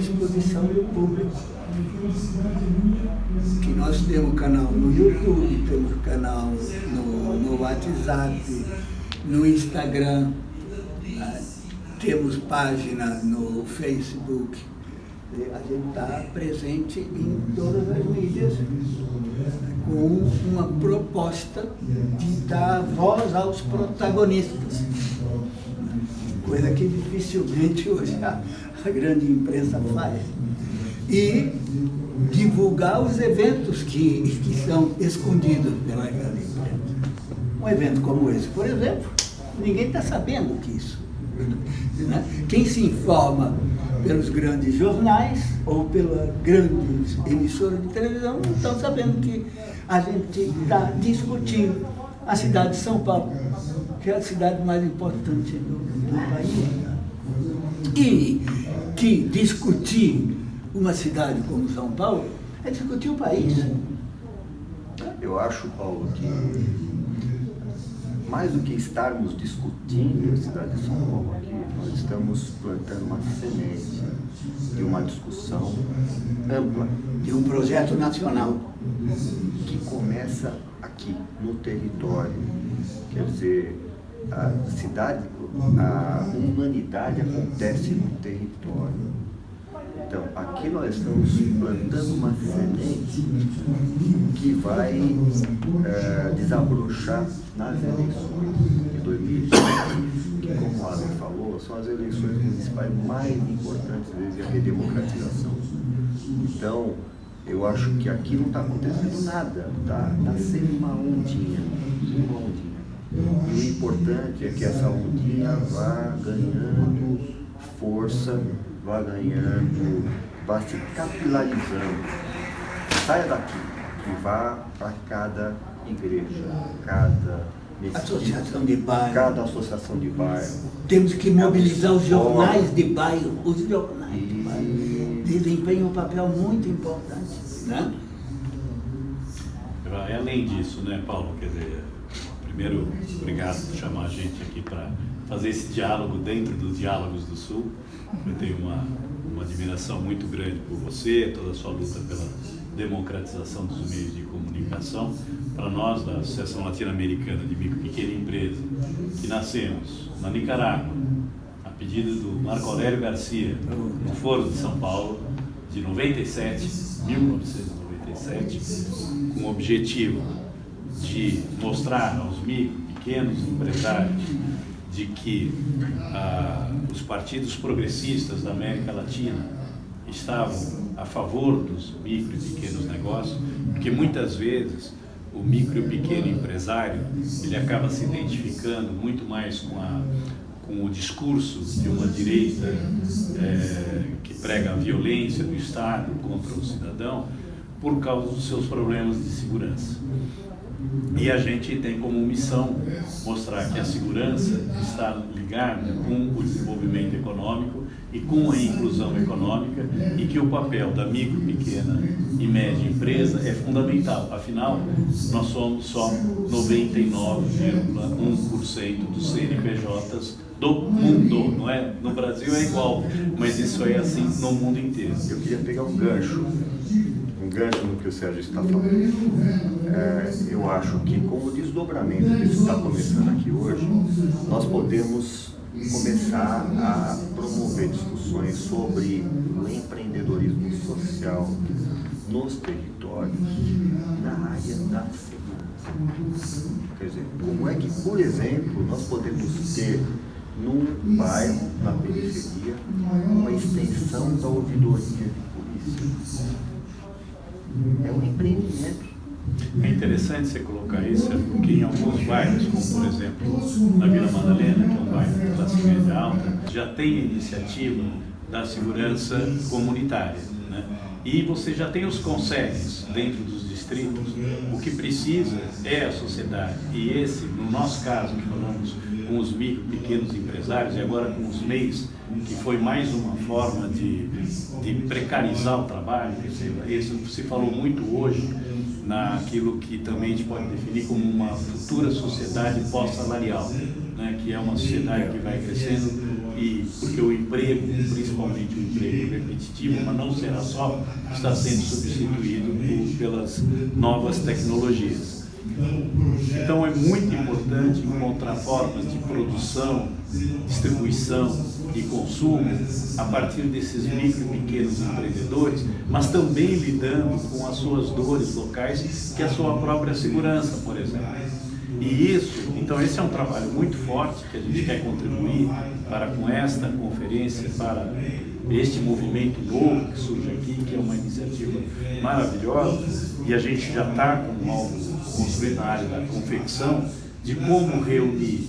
disposição do público. Que nós temos canal no YouTube, temos canal no, no WhatsApp, no Instagram, né? temos página no Facebook. A gente está presente em todas as mídias com uma proposta de dar voz aos protagonistas. Coisa que dificilmente hoje a grande imprensa faz. E divulgar os eventos que, que são escondidos pela grande imprensa. Um evento como esse, por exemplo, ninguém está sabendo disso. Né? Quem se informa pelos grandes jornais ou pelas grandes emissoras de televisão não estão sabendo que a gente está discutindo a cidade de São Paulo, que é a cidade mais importante do, do país. E que discutir uma cidade como São Paulo é discutir o país. Eu acho, Paulo, que mais do que estarmos discutindo a cidade de São Paulo aqui, nós estamos plantando uma semente de uma discussão ampla. De um projeto nacional. Que começa aqui, no território. Quer dizer, a cidade, a humanidade acontece no território. Então, aqui nós estamos plantando uma semente que vai é, desabrochar nas eleições de 2020, que, como o Alan falou, são as eleições municipais mais importantes desde a redemocratização. Então, eu acho que aqui não está acontecendo nada, está tá sendo uma ondinha, uma ondinha. E o importante é que essa ondinha vá ganhando força vá ganhando, vá se capilarizando. Saia daqui e vá para cada igreja, cada associação de bairro. Cada associação de bairro. Temos que mobilizar os jornais de bairro. Os jornais de bairro desempenham um papel muito importante. Né? Além disso, né, Paulo? Quer dizer, primeiro, obrigado por chamar a gente aqui para fazer esse diálogo dentro dos Diálogos do Sul. Eu tenho uma, uma admiração muito grande por você, toda a sua luta pela democratização dos meios de comunicação. Para nós, da Associação Latino-Americana de Micro e Pequena Empresa, que nascemos na Nicarágua, a pedido do Marco Aurélio Garcia, no Foro de São Paulo, de 97, 1997, com o objetivo de mostrar aos micro, pequenos empresários de que ah, os partidos progressistas da América Latina estavam a favor dos micro e pequenos negócios, porque muitas vezes o micro e pequeno empresário ele acaba se identificando muito mais com, a, com o discurso de uma direita é, que prega a violência do Estado contra o cidadão por causa dos seus problemas de segurança. E a gente tem como missão mostrar que a segurança está ligada com o desenvolvimento econômico e com a inclusão econômica e que o papel da micro, pequena e média empresa é fundamental. Afinal, nós somos só 99,1% dos CNPJs do mundo, não é? No Brasil é igual, mas isso é assim no mundo inteiro. Eu queria pegar um gancho gancho no que o Sérgio está falando. É, eu acho que com o desdobramento que está começando aqui hoje, nós podemos começar a promover discussões sobre o empreendedorismo social nos territórios na área da segurança. Quer dizer, como é que, por exemplo, nós podemos ter num bairro, na periferia, uma extensão da ouvidoria de polícia é um empreendimento. É interessante você colocar isso, porque em alguns bairros, como por exemplo na Vila Madalena, que é um bairro de classe média alta, já tem a iniciativa da segurança comunitária. Né? E você já tem os conselhos dentro dos distritos. O que precisa é a sociedade. E esse, no nosso caso, que falamos com os micro, pequenos empresários e agora com os MEIs, que foi mais uma forma de, de precarizar o trabalho, isso se falou muito hoje naquilo que também a gente pode definir como uma futura sociedade pós-salarial, né? que é uma sociedade que vai crescendo e porque o emprego, principalmente o emprego repetitivo, mas não será só, está sendo substituído pelas novas tecnologias. Então é muito importante encontrar formas de produção, distribuição e consumo a partir desses micro e pequenos empreendedores, mas também lidando com as suas dores locais, que é a sua própria segurança, por exemplo. E isso, então esse é um trabalho muito forte que a gente quer contribuir para com esta conferência, para este movimento novo que surge aqui, que é uma iniciativa maravilhosa, e a gente já está com algo construído na área da confecção, de como reunir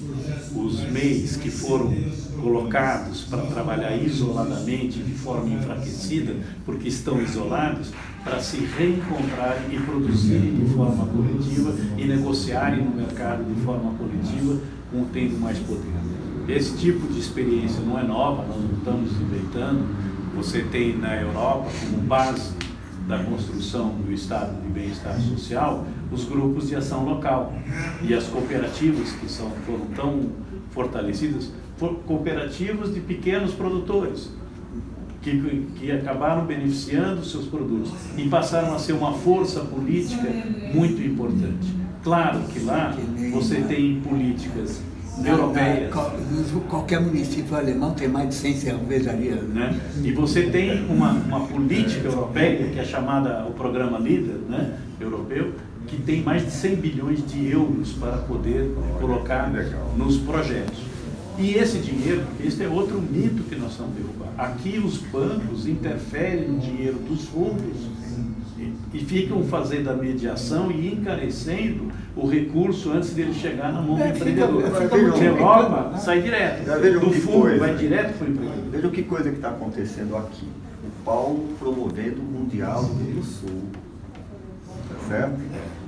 os meios que foram colocados para trabalhar isoladamente, de forma enfraquecida, porque estão isolados, para se reencontrarem e produzirem de forma coletiva e negociarem no mercado de forma coletiva, com tendo mais poder. Esse tipo de experiência não é nova, nós não estamos inventando. Você tem na Europa como base da construção do estado de bem-estar social os grupos de ação local e as cooperativas que são, foram tão fortalecidas, cooperativas de pequenos produtores que, que acabaram beneficiando seus produtos e passaram a ser uma força política muito importante. Claro que lá você tem políticas europeias. Qualquer município alemão tem mais de 100 cervejarias. Né? E você tem uma, uma política europeia, que é chamada o Programa LIDER né, europeu, que tem mais de 100 bilhões de euros para poder colocar nos projetos. E esse dinheiro, esse é outro mito que nós estamos derrubando. Aqui os bancos interferem no dinheiro dos fundos e ficam fazendo a mediação e encarecendo o recurso antes dele chegar na mão do é, empreendedor. Na Europa, né? sai direto. Do fundo, coisa. vai direto para o empreendedor. Veja que coisa que está acontecendo aqui. O Paulo promovendo um diálogo do Sul. Tá certo?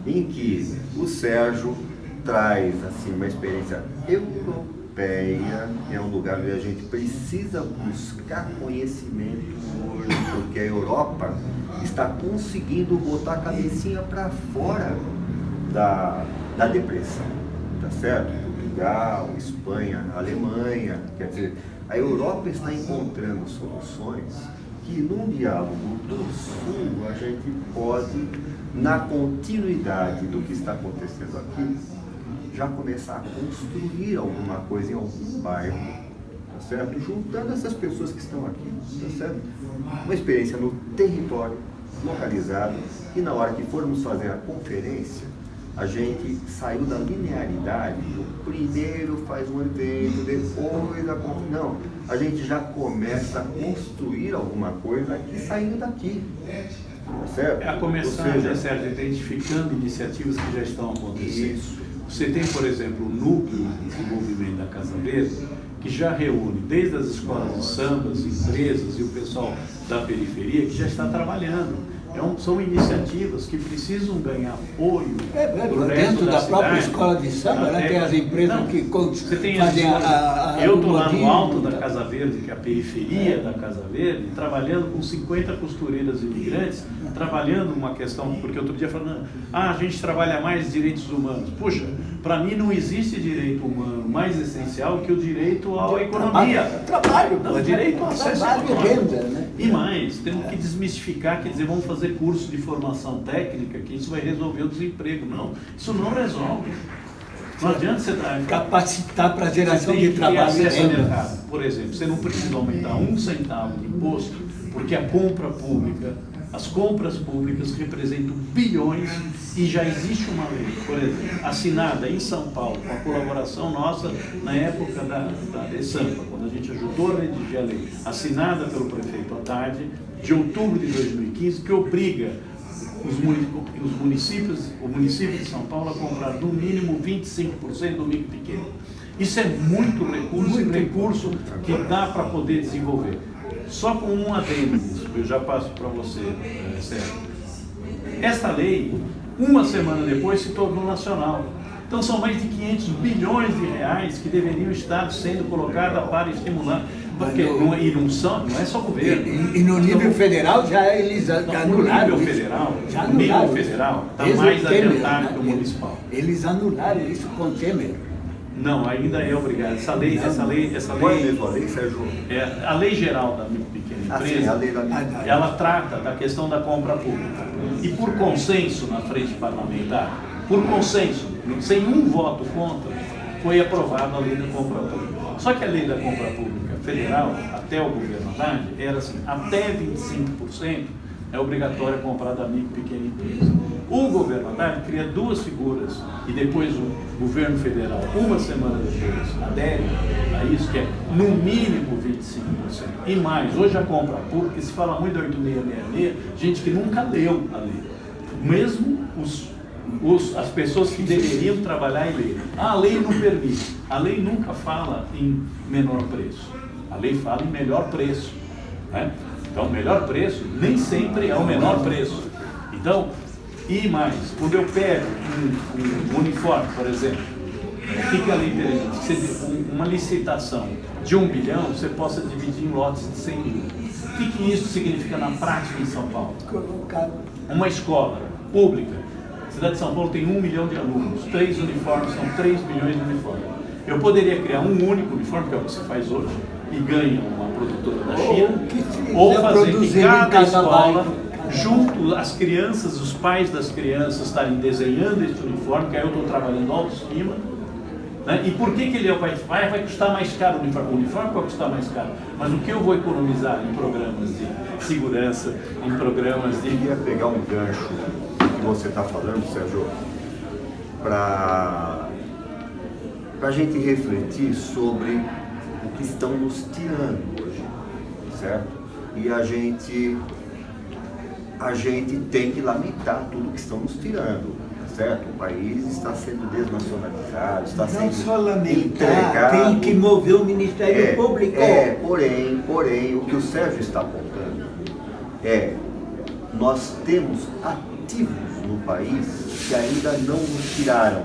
Em que o Sérgio traz assim, uma experiência europeia, é um lugar onde a gente precisa buscar conhecimento hoje, porque a Europa está conseguindo botar a cabecinha para fora da, da depressão, tá certo? Portugal, Espanha, Alemanha, quer dizer, a Europa está encontrando soluções que num diálogo do Sul a gente pode, na continuidade do que está acontecendo aqui, já começar a construir alguma coisa em algum bairro, tá certo? Juntando essas pessoas que estão aqui, tá certo? Uma experiência no território, localizado, e na hora que formos fazer a conferência, a gente saiu da linearidade, o primeiro faz um evento, depois a Não, a gente já começa a construir alguma coisa aqui saindo daqui. Tá certo? É a começar, seja, né, Sérgio, identificando iniciativas que já estão acontecendo. Isso. Você tem, por exemplo, o núcleo de desenvolvimento da Casa Verde, que já reúne desde as escolas de samba, as empresas e o pessoal da periferia que já está trabalhando. É são iniciativas que precisam ganhar apoio é, é, dentro da, da própria escola de samba, né, é, tem as empresas não, que fazem a, a, a, Eu estou lá no alto da Casa Verde, que é a periferia da Casa Verde, trabalhando com 50 costureiras imigrantes, trabalhando uma questão, porque outro dia falando, ah, a gente trabalha mais direitos humanos. Puxa, para mim não existe direito humano mais essencial que o direito à economia. Trabalho, não, direito ao acesso econômico. Renda, né? E mais, temos que desmistificar, quer dizer, vamos fazer curso de formação técnica, que isso vai resolver o desemprego. Não, isso não resolve. Não adianta você capacitar para geração de trabalho e renda. Por exemplo, você não precisa aumentar um centavo de imposto, porque a compra pública as compras públicas representam bilhões e já existe uma lei, por exemplo, assinada em São Paulo, com a colaboração nossa na época da, da ESAMPA, quando a gente ajudou a redigir a lei, assinada pelo prefeito Haddad, de outubro de 2015, que obriga os municípios, o município de São Paulo a comprar no mínimo 25% do micro pequeno. Isso é muito recurso, muito recurso que dá para poder desenvolver. Só com um adendo, eu já passo para você, é, Sérgio. Esta lei, uma semana depois, se tornou nacional. Então são mais de 500 bilhões de reais que deveriam estar sendo colocados para estimular. Porque não, e não, são, não é só governo. E, e no nível federal já eles Não, anularam no nível federal, Já no nível anularam isso. federal, está mais o Temer, adiantado né? que o municipal. Eles anularam isso com o Temer. Não, ainda é obrigado. Essa lei, essa lei, essa Qual é lei, mesmo a lei, Sérgio? é, a lei geral da pequena Ah, sim, empresa, a lei da Ah, ela trata da questão da compra pública. E por consenso na frente parlamentar, por consenso, sem um voto contra, foi aprovada a lei da compra pública. Só que a lei da compra pública federal, até o governo Haddad, era assim, até 25% é obrigatório comprar da micro e pequena empresa. O governo Haddad cria duas figuras e depois o governo federal, uma semana depois, adere a isso, que é no mínimo 25%. E mais, hoje a compra pública, se fala muito da 8666, gente que nunca leu a lei. Mesmo os, os- as pessoas que deveriam trabalhar e ler. Ah, a lei não permite. A lei nunca fala em menor preço. A lei fala em melhor preço. né? Então, melhor preço nem sempre é o menor preço. Então, e mais, quando eu pego um, um uniforme, por exemplo, o que, que a lei permite? Que você- um- uma licitação de um bilhão, você possa dividir em lotes de 100 mil. O que, que isso significa na prática em São Paulo? Uma escola pública, a cidade de São Paulo tem um milhão de alunos, três uniformes são 3 milhões de uniformes. Eu poderia criar um único uniforme, que é o que se faz hoje, e ganha uma produtora da Ou China, ou fazer que cada escola, junto as crianças, os pais das crianças estarem desenhando esse uniforme, que aí eu estou trabalhando autoestima, né? E por que, que ele vai, vai, vai custar mais caro o uniforme? O uniforme vai custar mais caro, mas o que eu vou economizar em programas de segurança, em programas Eu de queria pegar um gancho que você está falando, Sérgio, para a gente refletir sobre estão nos tirando hoje, certo? E a gente, a gente tem que lamentar tudo que estão nos tirando, certo? O país está sendo desnacionalizado, está Não sendo só lamentar, entregado. tem que mover o Ministério Público. É, porém, porém, o que o Sérgio está apontando é nós temos ativos no país que ainda não nos tiraram.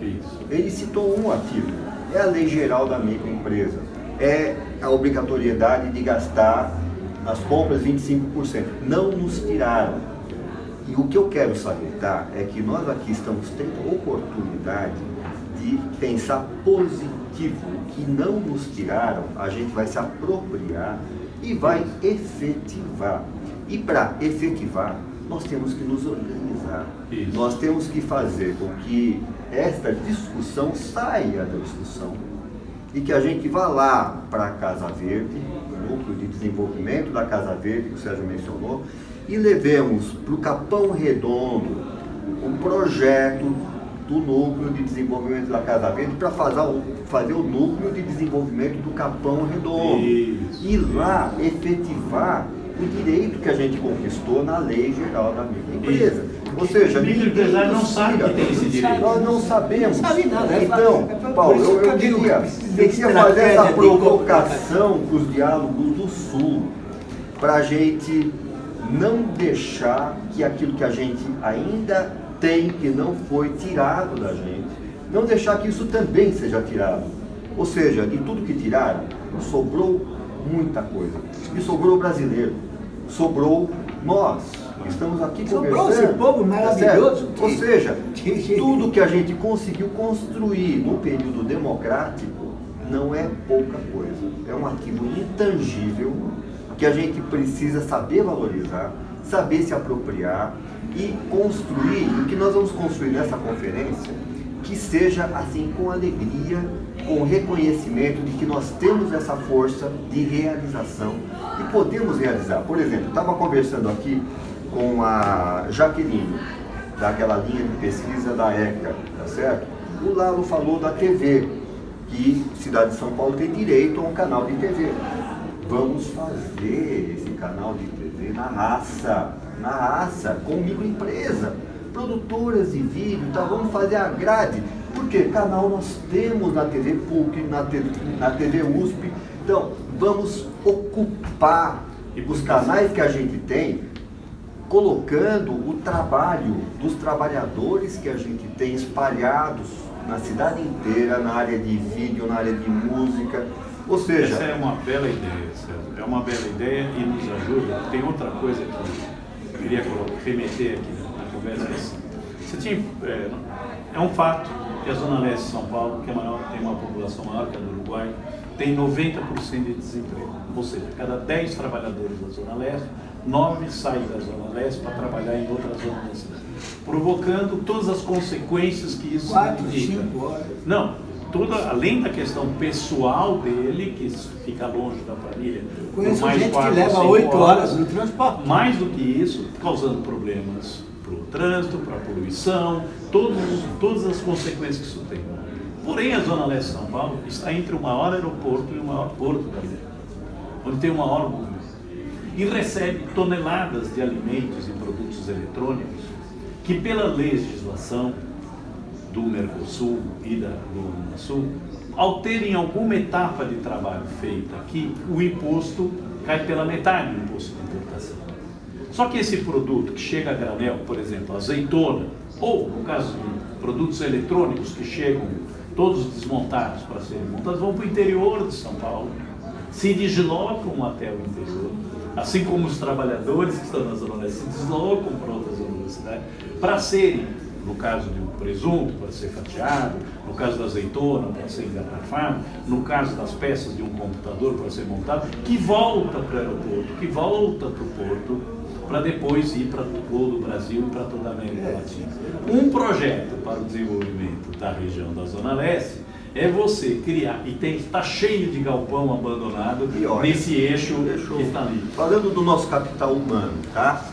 isso. Ele citou um ativo, é a lei geral da microempresa, é a obrigatoriedade de gastar nas compras 25%. Não nos tiraram. E o que eu quero salientar é que nós aqui estamos tendo oportunidade de pensar positivo, que não nos tiraram, a gente vai se apropriar e vai efetivar. E para efetivar, nós temos que nos organizar. Isso. Nós temos que fazer com que esta discussão saia da discussão e que a gente vá lá para a Casa Verde, o núcleo de desenvolvimento da Casa Verde, que o Sérgio mencionou, e levemos para o Capão Redondo um projeto do núcleo de desenvolvimento da Casa Verde para fazer, o- fazer o núcleo de desenvolvimento do Capão Redondo. Isso. E lá efetivar o direito que a gente conquistou na Lei Geral da Microempresa. Ou seja, O microempresário não sabe que tem esse direito. Nós não sabemos. Não sabe nada, Então, pra- Paulo, eu, eu eu queria, de queria fazer essa provocação para os diálogos do Sul, para a gente não deixar que aquilo que a gente ainda tem, que não foi tirado da gente, não deixar que isso também seja tirado. Ou seja, de tudo que tiraram, sobrou muita coisa. E sobrou o brasileiro, sobrou nós, estamos aqui Sobrou conversando. esse povo tá maravilhoso que- Ou seja, tudo que a gente conseguiu construir no período democrático não é pouca coisa. É um ativo intangível que a gente precisa saber valorizar, saber se apropriar e construir o que nós vamos construir nessa conferência que seja assim com alegria, com reconhecimento de que nós temos essa força de realização e podemos realizar. Por exemplo, estava conversando aqui com a Jaqueline, daquela linha de pesquisa da ECA, tá certo? O Lalo falou da TV, que Cidade de São Paulo tem direito a um canal de TV. Vamos fazer esse canal de TV na raça, na raça, com microempresa, produtoras de vídeo, tá? vamos fazer a grade. Porque canal nós temos na TV PUC, na TV, na TV USP. Então, vamos ocupar os canais que a gente tem colocando o trabalho dos trabalhadores que a gente tem espalhados na cidade inteira, na área de vídeo, na área de música, Ou seja... Essa é uma bela ideia, César. É uma bela ideia e nos ajuda. Tem outra coisa que eu queria remeter aqui na conversa. Você tinha, é, é um fato que a Zona Leste de São Paulo, que é maior, tem uma população maior que a do Uruguai, tem 90% de desemprego. Ou seja, cada 10 trabalhadores da Zona Leste, 9 saem da Zona Leste para trabalhar em outra zona da cidade. Provocando todas as consequências que isso Quatro, significa. cinco horas. Não, toda, além da questão pessoal dele, que fica longe da família. Conheço mais gente que quatro, leva cinco oito horas no transporte. Mais do que isso, causando problemas para o trânsito, para a poluição, todos, os- todas as consequências que isso tem. Porém, a Zona Leste de São Paulo está entre o maior aeroporto e o maior porto brasileiro, onde tem o maior. E recebe toneladas de alimentos e produtos eletrônicos que, pela legislação do Mercosul e da, do Unasul, ao terem alguma etapa de trabalho feita aqui, o imposto cai pela metade do imposto de importação. Só que esse produto que chega a granel, por exemplo, azeitona, ou no caso de produtos eletrônicos que chegam todos desmontados para serem montados, vão para o interior de São Paulo, se deslocam até o interior, assim como os trabalhadores que estão na Zona Leste se deslocam para outras zonas da cidade, para serem, no caso de um presunto, para ser fatiado, no caso da azeitona, para ser engarrafado, no caso das peças de um computador para ser montado, que volta para o aeroporto, que volta para o porto, para depois ir para todo o Brasil e para toda a América Latina. Um projeto para o desenvolvimento da região da Zona Leste é você criar, e está cheio de galpão abandonado olha, nesse eixo que está ali. Falando do nosso capital humano, tá?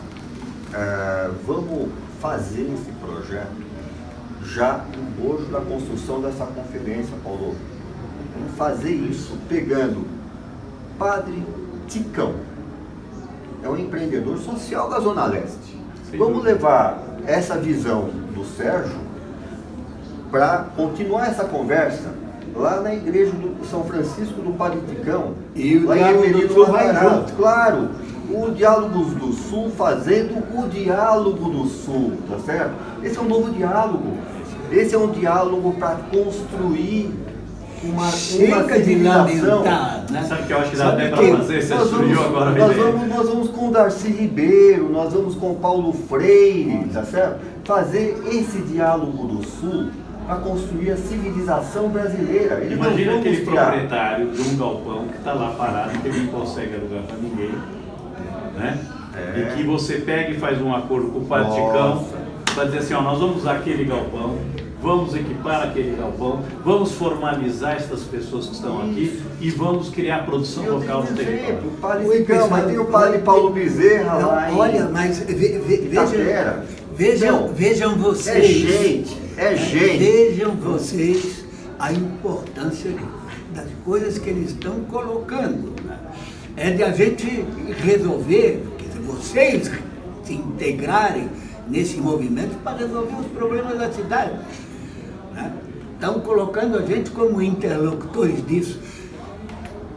É, vamos fazer esse projeto já no bojo da construção dessa conferência, Paulo. Vamos fazer isso pegando Padre Ticão. É um empreendedor social da Zona Leste. Vamos levar essa visão do Sérgio para continuar essa conversa lá na igreja do São Francisco do Padre Ticão. E o lá em Diálogo do Sul vai junto. Claro, o Diálogos do Sul fazendo o Diálogo do Sul, tá certo? Esse é um novo diálogo. Esse é um diálogo para construir uma, uma Chega de lamentar, né? Sabe o que eu acho que dá Sabe até para fazer? Você Nós surgiu vamos, agora a nós, vamos, nós vamos com o Darcy Ribeiro, nós vamos com o Paulo Freire, tá certo? Fazer esse diálogo do Sul para construir a civilização brasileira. E nós Imagina aquele criar- proprietário de um galpão que está lá parado, que ele não consegue alugar para ninguém, né? É. E que você pega e faz um acordo com o. Paticão para dizer assim, ó, nós vamos usar aquele galpão, vamos equipar aquele galpão, vamos formalizar estas pessoas que estão aqui e vamos criar produção Eu local no território. exemplo, o Padre Oi, Ficão, mas pessoal. tem o Padre Paulo Bezerra Não, lá em olha, mas ve- ve- vejam, vejam, Não, vejam É vocês. gente, é gente. Vejam vocês a importância das coisas que eles estão colocando. né? É de a gente resolver, vocês se integrarem nesse movimento para resolver os problemas da cidade. né? Estão colocando a gente como interlocutores disso.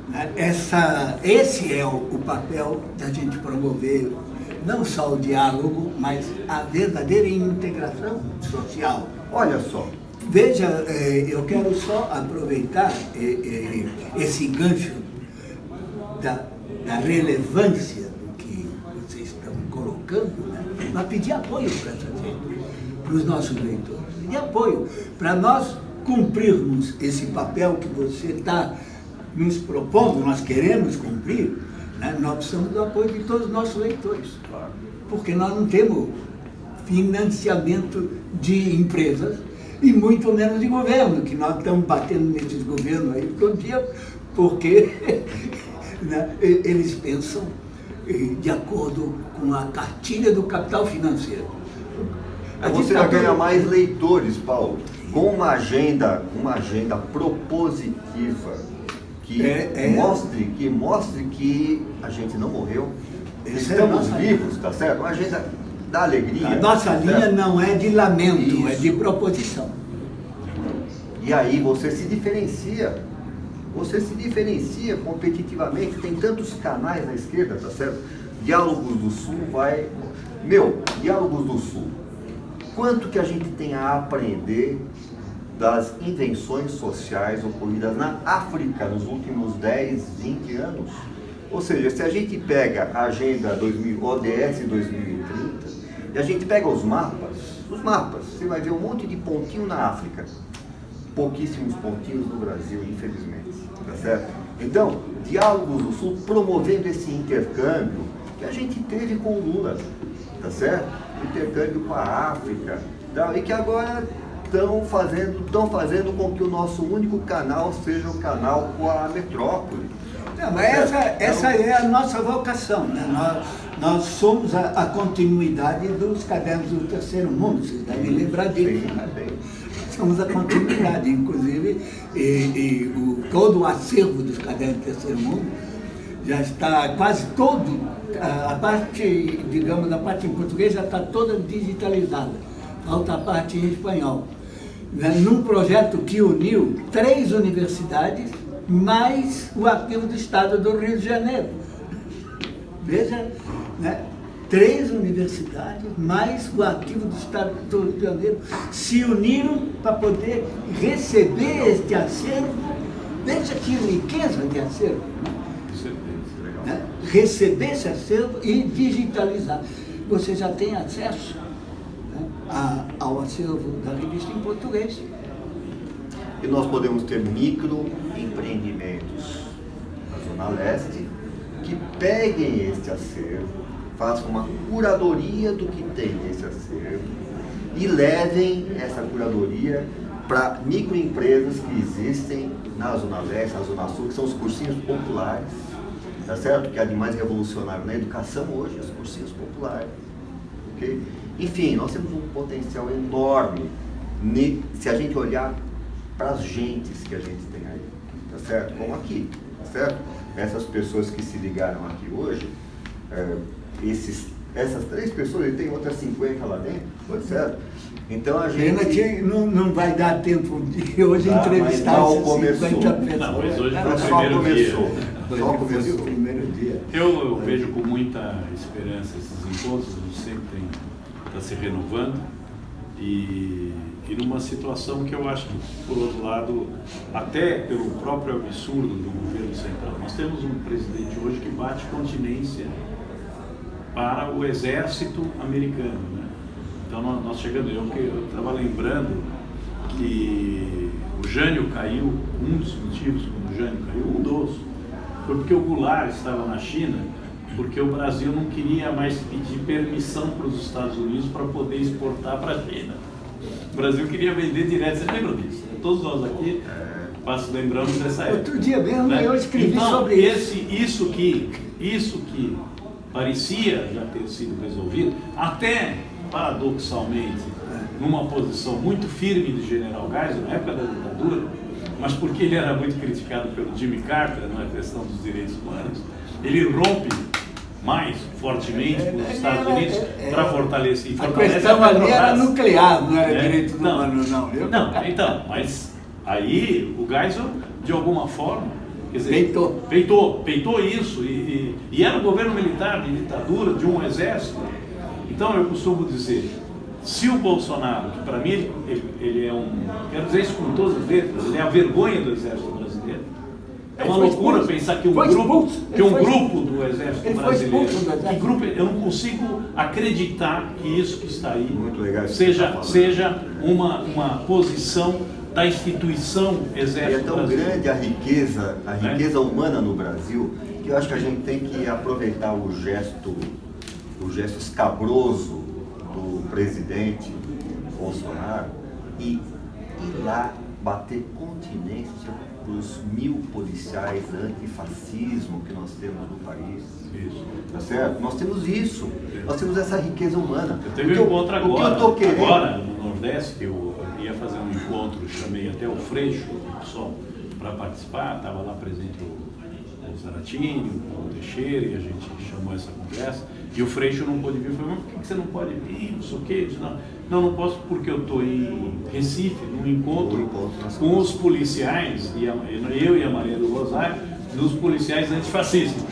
né? Essa, esse é o papel da gente promover não só o diálogo, mas a verdadeira integração social. Olha só, Veja, eh, eu quero só aproveitar eh, eh, esse gancho da, da relevância do que vocês estão colocando, né, para pedir apoio para essa gente, para os nossos leitores. Pedir apoio para nós cumprirmos esse papel que você está nos propondo, nós queremos cumprir, né, nós precisamos do apoio de todos os nossos leitores. Porque nós não temos financiamento de empresas e muito menos de governo, que nós estamos batendo nesses governos aí todo dia, porque né, eles pensam de acordo com a cartilha do capital financeiro. A você ditadura- ganhar mais leitores, Paulo, com uma agenda, uma agenda propositiva que É, é. mostre que mostre que a gente não morreu, Essa é estamos nossa vivos, tá certo? Uma agenda da alegria. A nossa tá linha certo? não é de lamento, é Isso. de proposição. E aí você se diferencia. Você se diferencia competitivamente. Tem tantos canais na esquerda, tá certo? Diálogos do Sul vai. Meu, Diálogos do Sul. Quanto que a gente tem a aprender das invenções sociais ocorridas na África nos últimos 10, 20 anos. Ou seja, se a gente pega a agenda 2000, ODS 2030 e a gente pega os mapas, os mapas, você vai ver um monte de pontinho na África, pouquíssimos pontinhos no Brasil, infelizmente, tá certo? Então, Diálogos do Sul promovendo esse intercâmbio que a gente teve com o Lula, tá certo? Intercâmbio com a África, tá? e que agora estão fazendo, estão fazendo com que o nosso único canal seja o canal com a metrópole. Não, mas essa, essa é a nossa vocação. Né? Nós, nós somos a, a continuidade dos cadernos do terceiro mundo, vocês devem lembrar disso. Né? Somos a continuidade, inclusive, e, e o, todo o acervo dos cadernos do terceiro mundo já está quase todo, a, a parte, digamos, a parte em português já está toda digitalizada. Falta a parte em espanhol. Né? Num projeto que uniu três universidades mais o arquivo do Estado do Rio de Janeiro. Veja, né? três universidades, mais o arquivo do Estado do Rio de Janeiro, se uniram para poder receber este acervo. Veja que riqueza de acervo. Né? Receber esse acervo e digitalizar. Você já tem acesso né, ao acervo da revista em português e nós podemos ter microempreendimentos na Zona Leste que peguem este acervo, façam uma curadoria do que tem nesse acervo e levem essa curadoria para microempresas que existem na Zona Leste, na Zona Sul, que são os cursinhos populares, tá certo? Que é de mais revolucionário na educação hoje, os cursinhos populares, ok? Enfim, nós temos um potencial enorme se a gente olhar para as gentes que a gente tem aí, tá certo? Como aqui, tá certo? Essas pessoas que se ligaram aqui hoje, é, esses, essas três pessoas, e tem outras 50 lá dentro, tá certo? Então a gente... Que não, não vai dar tempo de hoje tá, entrevistar essas começou. 50 pessoas. Não, mas hoje foi o primeiro começou. dia. Só começou. o primeiro dia. Eu, eu vejo com muita esperança esses encontros, a gente sempre está se renovando e e numa situação que eu acho que, por outro lado, até pelo próprio absurdo do governo central, nós temos um presidente hoje que bate continência para o exército americano. Né? Então, nós chegando, eu estava lembrando que o Jânio caiu, um dos motivos como o Jânio caiu, um dos, foi porque o Goulart estava na China, porque o Brasil não queria mais pedir permissão para os Estados Unidos para poder exportar para a China. O Brasil queria vender direto, você lembra disso? Todos nós aqui passo, lembramos dessa época. Outro dia mesmo né? eu escrevi então, sobre esse, isso. Isso que, isso que parecia já ter sido resolvido, até paradoxalmente, numa posição muito firme de General Geisel, na época da ditadura, mas porque ele era muito criticado pelo Jimmy Carter na questão dos direitos humanos, ele rompe mais fortemente com os Estados Unidos para fortalecer. A questão a ali era nuclear, não era é? direito humano, não. Não, não, então, mas aí o Geisel, de alguma forma, dizer, peitou, peitou, peitou isso, e, e, e era um governo militar de ditadura, de um exército. Então eu costumo dizer, se o Bolsonaro, que para mim ele, ele, é um, quero dizer isso com todas as letras, ele é a vergonha do exército brasileiro, é uma loucura pensar que um grupo, que um grupo do Exército Brasileiro, que grupo, eu não consigo acreditar que isso que está aí seja, tá seja uma, uma posição da instituição Exército E é tão brasileiro. grande a riqueza, a né? riqueza é? humana no Brasil, que eu acho que a gente tem que aproveitar o gesto, o gesto escabroso do presidente Bolsonaro e ir lá bater continência os mil policiais antifascismo que nós temos no país. Isso. Tá certo? Nós temos isso. Nós temos essa riqueza humana. Eu teve um encontro agora, eu querendo... agora no Nordeste, que eu ia fazer um encontro, chamei até o Freixo só para participar, estava lá presente o, o Zaratini, o Teixeira, e a gente chamou essa conversa. E o Freixo não pôde vir, eu falei, mas por que você não pode vir? Não sei o quê. Não, não, não posso porque eu estou em Recife, num encontro com os policiais, e a, eu e a Maria do Rosário, dos policiais antifascistas.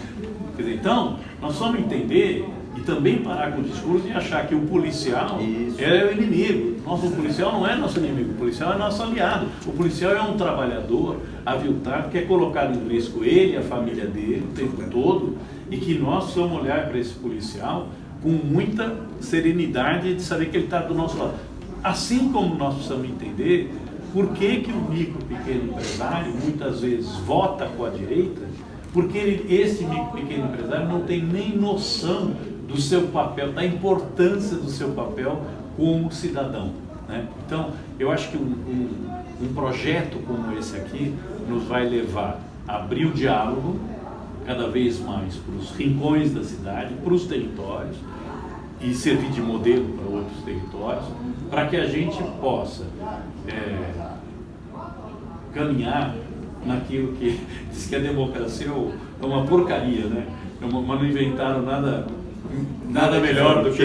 Quer dizer, então, nós vamos entender E também parar com o discurso de achar que o policial Isso. é o inimigo. Nosso policial não é nosso inimigo, o policial é nosso aliado. O policial é um trabalhador aviltado que é colocado em risco ele e a família dele o tempo todo e que nós precisamos olhar para esse policial com muita serenidade de saber que ele está do nosso lado. Assim como nós precisamos entender por que, que o micro pequeno empresário muitas vezes vota com a direita, porque ele, esse micro pequeno empresário não tem nem noção do seu papel, da importância do seu papel como cidadão. Né? Então, eu acho que um, um, um projeto como esse aqui nos vai levar a abrir o diálogo cada vez mais para os rincões da cidade, para os territórios, e servir de modelo para outros territórios, para que a gente possa é, caminhar naquilo que diz que a democracia é uma porcaria, né? Mas não inventaram nada, nada melhor do que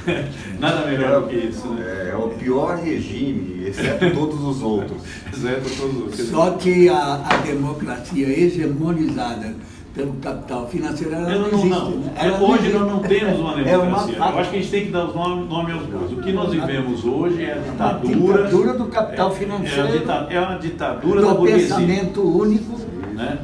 nada melhor do que isso, né? É, o pior regime, exceto todos os outros. exceto todos os outros. Só que a, a democracia hegemonizada pelo capital financeiro, ela não, não, existe. não. Né? Ela hoje existe. nós não temos uma É uma democracia. Eu acho que a gente tem que dar os nomes nome aos bois. O que nós vivemos hoje é a ditadura. ditadura do capital é- financeiro. É, a dita- é uma ditadura da do burguesia. pensamento único. Né?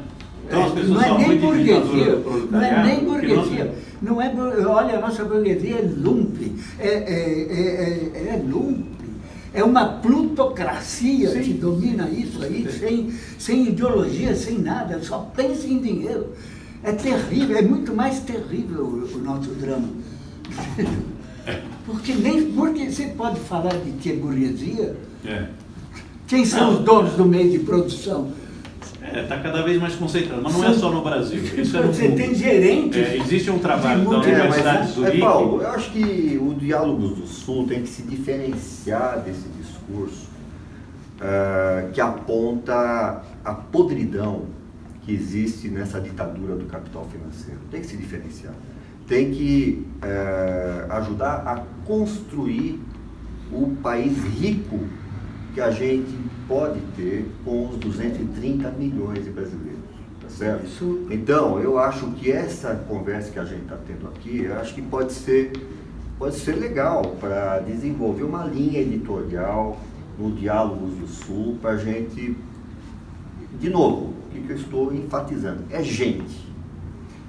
Então as pessoas não é nem burguesia, não é nem burguesia. Não é, olha, a nossa burguesia é lumpe, é, é, é, é, é lumpe. É uma plutocracia Sim. que domina isso aí, sem, sem ideologia, sem nada, só pensa em dinheiro. É terrível, é muito mais terrível o, o nosso drama. Porque nem porque você pode falar de que é burguesia, É. quem são os donos do meio de produção? Está cada vez mais concentrado, mas não é só no Brasil. Isso é no Você mundo. tem gerentes. É, existe um trabalho da É, Universidade mas, de é, Zurique. Paulo, eu acho que o Diálogos do Sul tem que se diferenciar desse discurso ah, que aponta a podridão que existe nessa ditadura do capital financeiro. Tem que se diferenciar. Tem que eh, ajudar a construir o país rico que a gente pode ter com os 230 milhões de brasileiros. Tá certo? Isso- Então, eu acho que essa conversa que a gente está tendo aqui, eu acho que pode ser, pode ser legal para desenvolver uma linha editorial no Diálogos do Sul, para a gente, de novo, o que que eu estou enfatizando? É gente,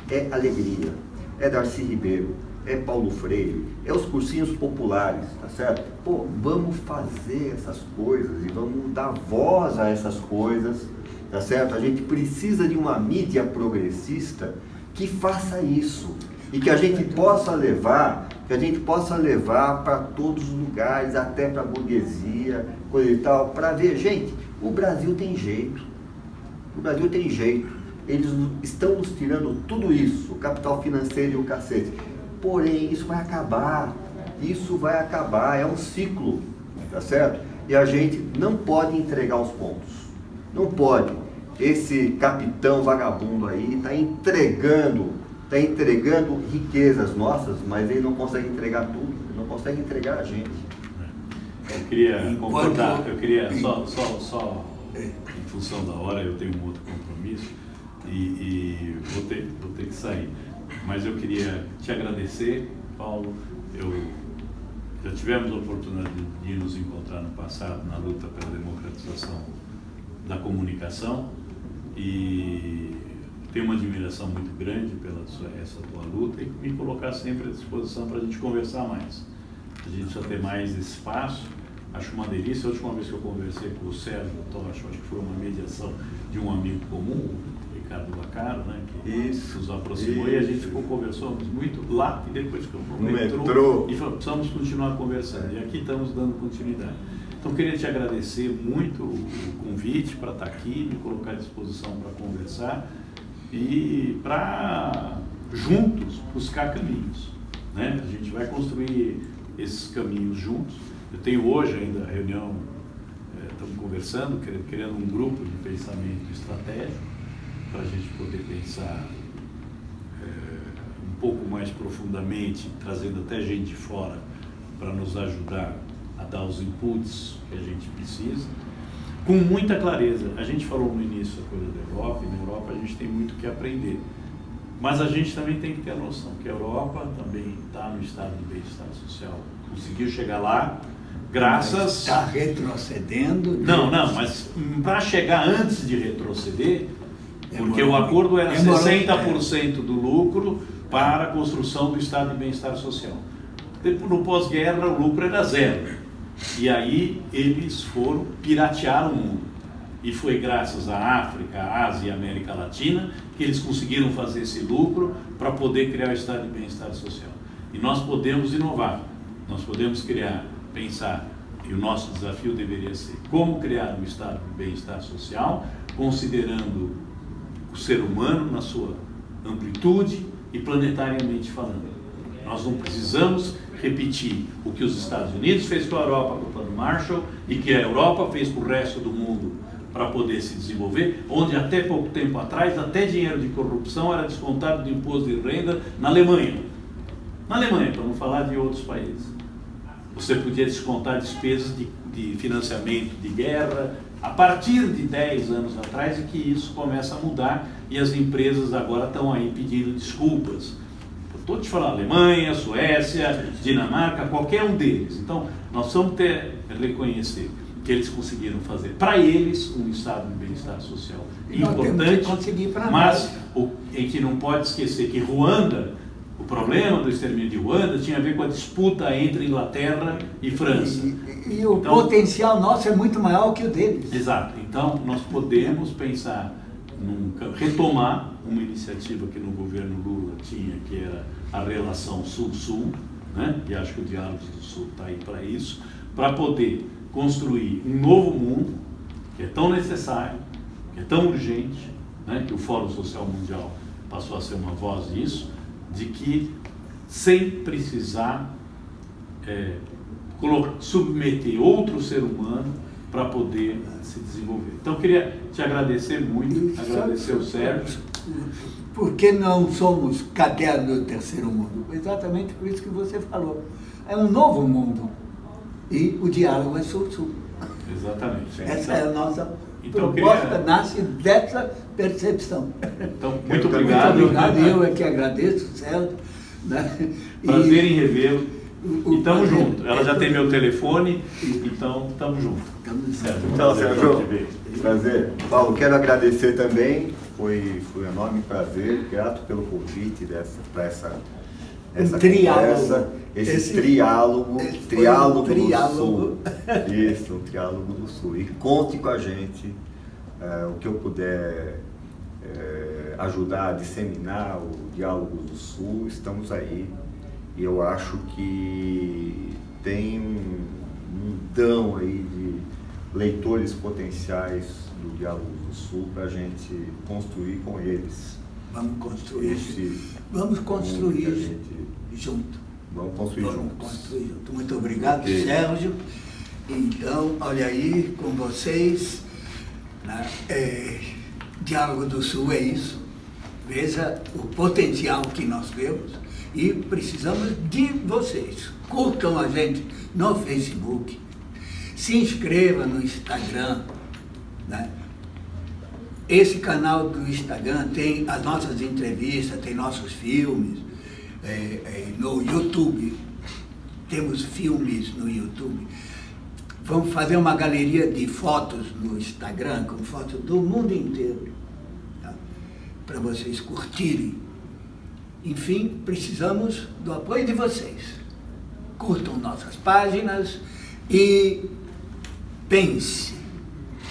é alegria, é Darcy Ribeiro, é Paulo Freire, é os cursinhos populares, tá certo? Pô, vamos fazer essas coisas e vamos dar voz a essas coisas, tá certo? A gente precisa de uma mídia progressista que faça isso e que a gente possa levar, que a gente possa levar para todos os lugares, até para a burguesia, coisa e tal, para ver, gente, o Brasil tem jeito. O Brasil tem jeito. Eles estão nos tirando tudo isso, o capital financeiro e o cacete. Porém, isso vai acabar. Isso vai acabar. É um ciclo, tá certo? E a gente não pode entregar os pontos. Não pode. Esse capitão vagabundo aí está entregando, está entregando riquezas nossas, mas ele não consegue entregar tudo. Ele não consegue entregar a gente. Eu queria concordar, eu queria só, só, só em função da hora, eu tenho um outro compromisso e, e vou, ter, vou ter que sair. Mas eu queria te agradecer, Paulo. Eu, já tivemos a oportunidade de nos encontrar no passado na luta pela democratização da comunicação e tenho uma admiração muito grande pela sua, essa tua luta e me colocar sempre à disposição para a gente conversar mais. A gente precisa ter mais espaço. Acho uma delícia. A última vez que eu conversei com o Sérgio Tocha, acho que foi uma mediação de um amigo comum, Ricardo Bacaro, né, que Isso, nos aproximou e a gente isso. ficou conversando muito lá e depois ficamos no, No metrô, metrô. e falamos, precisamos continuar conversando. E aqui estamos dando continuidade. Então, queria te agradecer muito o convite para estar aqui, me colocar à disposição para conversar e para juntos buscar caminhos. Né? A gente vai construir esses caminhos juntos. Eu tenho hoje ainda a reunião, eh, estamos conversando, querendo, criando um grupo de pensamento estratégico para a gente poder pensar eh, um pouco mais profundamente, trazendo até gente de fora para nos ajudar a dar os inputs que a gente precisa, com muita clareza. A gente falou no início a coisa da Europa, e na Europa a gente tem muito que aprender. Mas a gente também tem que ter a noção que a Europa também está no estado de bem-estar social. Conseguiu chegar lá, graças... Está retrocedendo. Não, não, mas para chegar antes de retroceder, porque o acordo era Demorou, 60% do lucro para a construção do estado de bem-estar social. No pós-guerra, o lucro era zero. E aí eles foram piratear o mundo. E foi graças à África, Ásia e América Latina que eles conseguiram fazer esse lucro para poder criar o estado de bem-estar social. E nós podemos inovar, nós podemos criar, pensar, e o nosso desafio deveria ser como criar um estado de bem-estar social, considerando o ser humano na sua amplitude e planetariamente falando. Nós não precisamos repetir o que os Estados Unidos fez com a Europa com o Plano Marshall e que a Europa fez com o resto do mundo para poder se desenvolver, onde até pouco tempo atrás, até dinheiro de corrupção era descontado de imposto de renda na Alemanha. Na Alemanha, para não falar de outros países. Você podia descontar despesas de, de financiamento de guerra, a partir de 10 anos atrás é que isso começa a mudar e as empresas agora estão aí pedindo desculpas. Estou te falando, Alemanha, Suécia, Dinamarca, qualquer um deles. Então, nós vamos ter reconhecer que eles conseguiram fazer para eles um estado de bem-estar social E que importante, mas o, a gente não pode esquecer que Ruanda, problema do extermínio de Ruanda tinha a ver com a disputa entre Inglaterra e França. E, e o Então- potencial nosso é muito maior que o deles. Exato. Então, nós podemos pensar, num, retomar uma iniciativa que no governo Lula tinha, que era a relação Sul-Sul, né? e acho que o Diálogos do Sul está aí para isso, para poder construir um novo mundo, que é tão necessário, que é tão urgente, né? que o Fórum Social Mundial passou a ser uma voz disso, de que sem precisar é, submeter outro ser humano para poder se desenvolver. Então, eu queria te agradecer muito, agradecer o Sérgio. Por que não somos caderno do terceiro mundo? Exatamente por isso que você falou. É um novo mundo. E o diálogo é sul-sul. Exatamente. Essa é a nossa Então, proposta, queria- nasce dessa percepção. Então, muito obrigado. Muito obrigado, eu é que agradeço, Célio. Né? E Prazer em revê-lo. E tamo prazer junto. Ela é já tem todo- meu telefone, então tamo junto. Estamos Certo. Então, Sérgio, te ver. prazer. Paulo, quero agradecer também, foi, foi um enorme prazer, grato pelo convite dessa, para essa, essa triálogo. conversa, esse, Esse- triálogo, foi um triálogo, triálogo. do Sul. Isso, um triálogo do Sul. E conte com a gente, eh, o que eu puder eh, ajudar a disseminar o diálogo do Sul, estamos aí. E eu acho que tem um mundão aí de leitores potenciais do Diálogo do Sul para a gente construir com eles. Vamos construir. Esse Vamos construir gente- junto. Vamos construir Vamos juntos. construir junto. Muito obrigado, Ok. Sérgio. Então, olha aí com vocês. né? É, Diálogo do Sul é isso. Veja o potencial que nós temos e precisamos de vocês. Curtam a gente no Facebook, se inscreva no Instagram. Né? Esse canal do Instagram tem as nossas entrevistas, tem nossos filmes. É, é, no YouTube, temos filmes no YouTube. Vamos fazer uma galeria de fotos no Instagram, com fotos do mundo inteiro, tá? para vocês curtirem. Enfim, precisamos do apoio de vocês. Curtam nossas páginas e pense,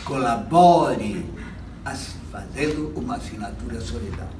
colabore fazendo uma assinatura solidária.